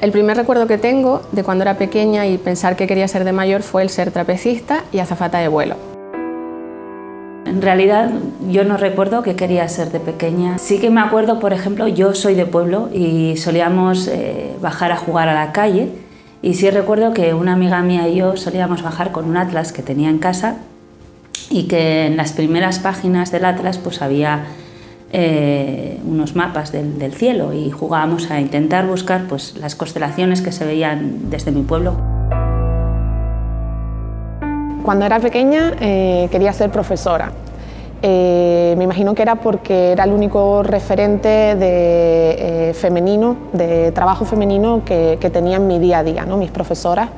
El primer recuerdo que tengo de cuando era pequeña y pensar que quería ser de mayor fue el ser trapecista y azafata de vuelo. En realidad yo no recuerdo que quería ser de pequeña. Sí que me acuerdo, por ejemplo, yo soy de pueblo y solíamos eh, bajar a jugar a la calle y sí recuerdo que una amiga mía y yo solíamos bajar con un atlas que tenía en casa y que en las primeras páginas del atlas pues había eh, unos mapas del, del, cielo y jugábamos a intentar buscar pues, las constelaciones que se veían desde mi pueblo. Cuando era pequeña eh, quería ser profesora. Eh, me imagino que era porque era el único referente de, eh, femenino, de trabajo femenino que, tenía en mi día a día. ¿no? Mis profesoras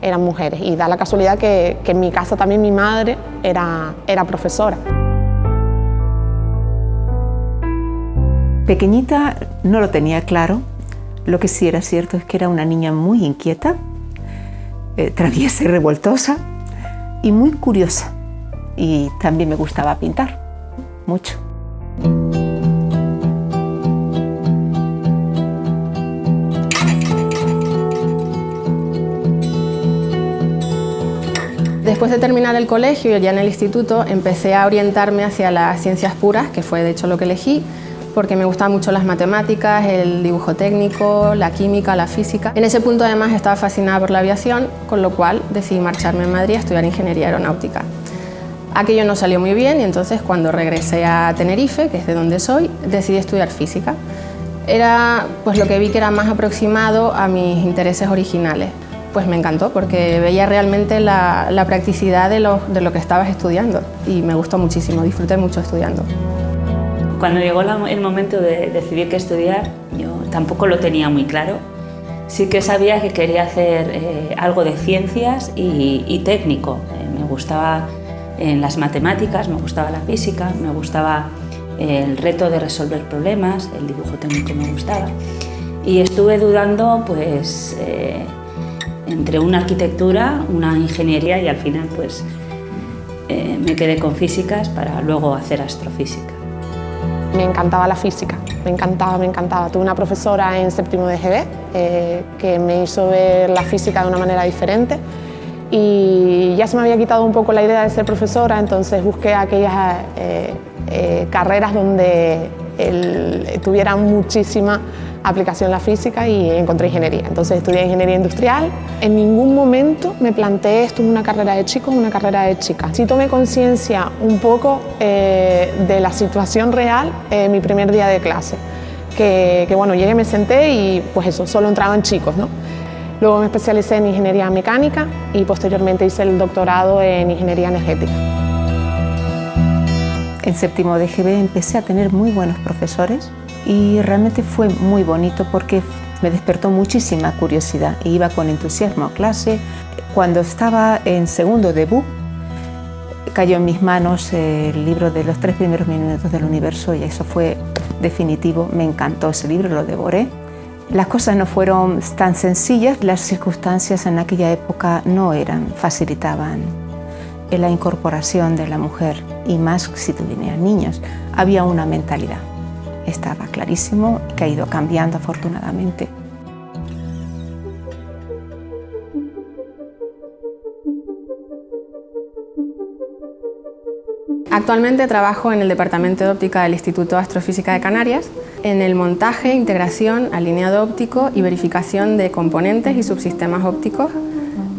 eran mujeres y da la casualidad que, en mi casa también mi madre era, era profesora. Pequeñita no lo tenía claro, lo que sí era cierto es que era una niña muy inquieta, traviesa y revoltosa, y muy curiosa. Y también me gustaba pintar, mucho. Después de terminar el colegio y ya en el instituto empecé a orientarme hacia las ciencias puras, que fue de hecho lo que elegí, porque me gustaban mucho las matemáticas, el dibujo técnico, la química, la física. En ese punto además estaba fascinada por la aviación, con lo cual decidí marcharme a Madrid a estudiar ingeniería aeronáutica. Aquello no salió muy bien y entonces cuando regresé a Tenerife, que es de donde soy, decidí estudiar física. Era pues lo que vi que era más aproximado a mis intereses originales. Pues me encantó porque veía realmente la, practicidad de lo, de lo que estabas estudiando y me gustó muchísimo, disfruté mucho estudiando. Cuando llegó el momento de decidir qué estudiar, yo tampoco lo tenía muy claro. Sí que sabía que quería hacer eh, algo de ciencias y, técnico. Eh, me gustaba en las matemáticas, me gustaba la física, me gustaba el reto de resolver problemas, el dibujo técnico me gustaba. Y estuve dudando pues, eh, entre una arquitectura, una ingeniería y al final pues, me quedé con físicas para luego hacer astrofísica. Me encantaba la física, me encantaba, me encantaba. Tuve una profesora en séptimo de GB eh, que me hizo ver la física de una manera diferente y ya se me había quitado un poco la idea de ser profesora, entonces busqué aquellas eh, eh, carreras donde tuviera muchísima aplicación la física y encontré ingeniería. Entonces estudié ingeniería industrial. En ningún momento me planteé esto es una carrera de chicos una carrera de chicas. Sí tomé conciencia un poco eh, de la situación real en mi primer día de clase. Que, bueno, llegué, me senté y pues eso, solo entraban chicos, ¿no? Luego me especialicé en ingeniería mecánica y posteriormente hice el doctorado en ingeniería energética. En séptimo de GB empecé a tener muy buenos profesores y realmente fue muy bonito porque me despertó muchísima curiosidad e iba con entusiasmo a clase. Cuando estaba en segundo debut, cayó en mis manos el libro de los tres primeros minutos del universo y eso fue definitivo, me encantó ese libro, lo devoré. Las cosas no fueron tan sencillas, las circunstancias en aquella época no eran, facilitaban la incorporación de la mujer y más si tuvieran niños, había una mentalidad estaba clarísimo que ha ido cambiando afortunadamente. Actualmente trabajo en el Departamento de Óptica del Instituto de Astrofísica de Canarias, en el montaje, integración, alineado óptico y verificación de componentes y subsistemas ópticos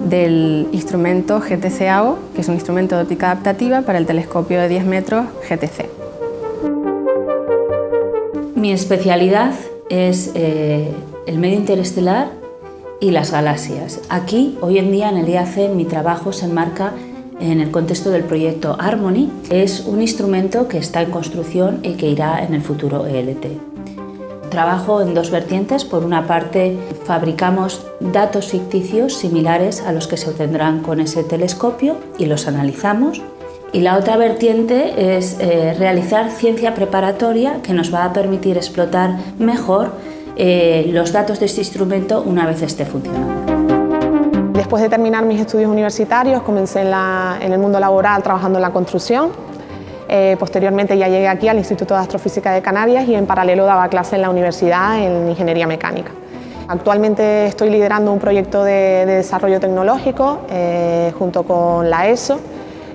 del instrumento GTC-AO, que es un instrumento de óptica adaptativa para el telescopio de 10 metros GTC. Mi especialidad es eh, el medio interestelar y las galaxias. Aquí, hoy en día, en el IAC, mi trabajo se enmarca en el contexto del proyecto Harmony. Es un instrumento que está en construcción y que irá en el futuro ELT. Trabajo en dos vertientes. Por una parte, fabricamos datos ficticios similares a los que se obtendrán con ese telescopio y los analizamos. Y la otra vertiente es eh, realizar ciencia preparatoria que nos va a permitir explotar mejor eh, los datos de este instrumento una vez esté funcionando. Después de terminar mis estudios universitarios, comencé en, el mundo laboral trabajando en la construcción. Eh, posteriormente ya llegué aquí al Instituto de Astrofísica de Canarias y en paralelo daba clase en la universidad en Ingeniería Mecánica. Actualmente estoy liderando un proyecto de, desarrollo tecnológico junto con la ESO.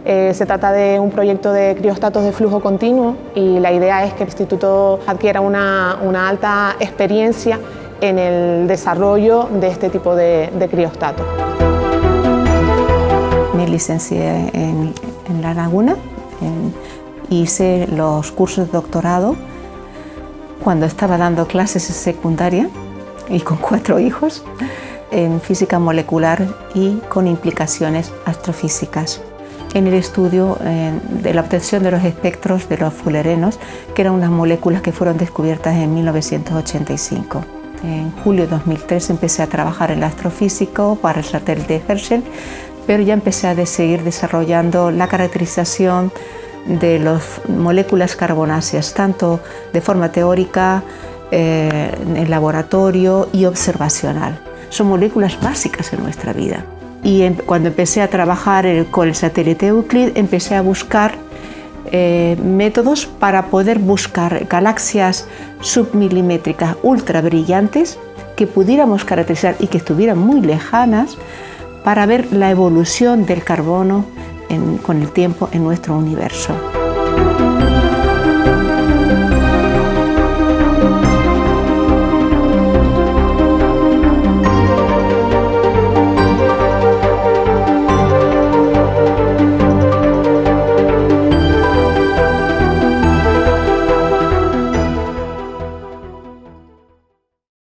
Eh, se trata de un proyecto de criostatos de flujo continuo y la idea es que el instituto adquiera una, alta experiencia en el desarrollo de este tipo de, criostatos. Me licencié en, en La Laguna, hice los cursos de doctorado cuando estaba dando clases en secundaria y con cuatro hijos en física molecular y con implicaciones astrofísicas en el estudio de la obtención de los espectros de los fullerenos, que eran unas moléculas que fueron descubiertas en 1985. En julio de 2003 empecé a trabajar en el astrofísico para el satélite Herschel, pero ya empecé a seguir desarrollando la caracterización de las moléculas carbonáceas, tanto de forma teórica, eh, en laboratorio y observacional. Son moléculas básicas en nuestra vida. Y em, cuando empecé a trabajar con el satélite Euclid, empecé a buscar eh, métodos para poder buscar galaxias submilimétricas ultra brillantes que pudiéramos caracterizar y que estuvieran muy lejanas para ver la evolución del carbono con el tiempo en nuestro universo.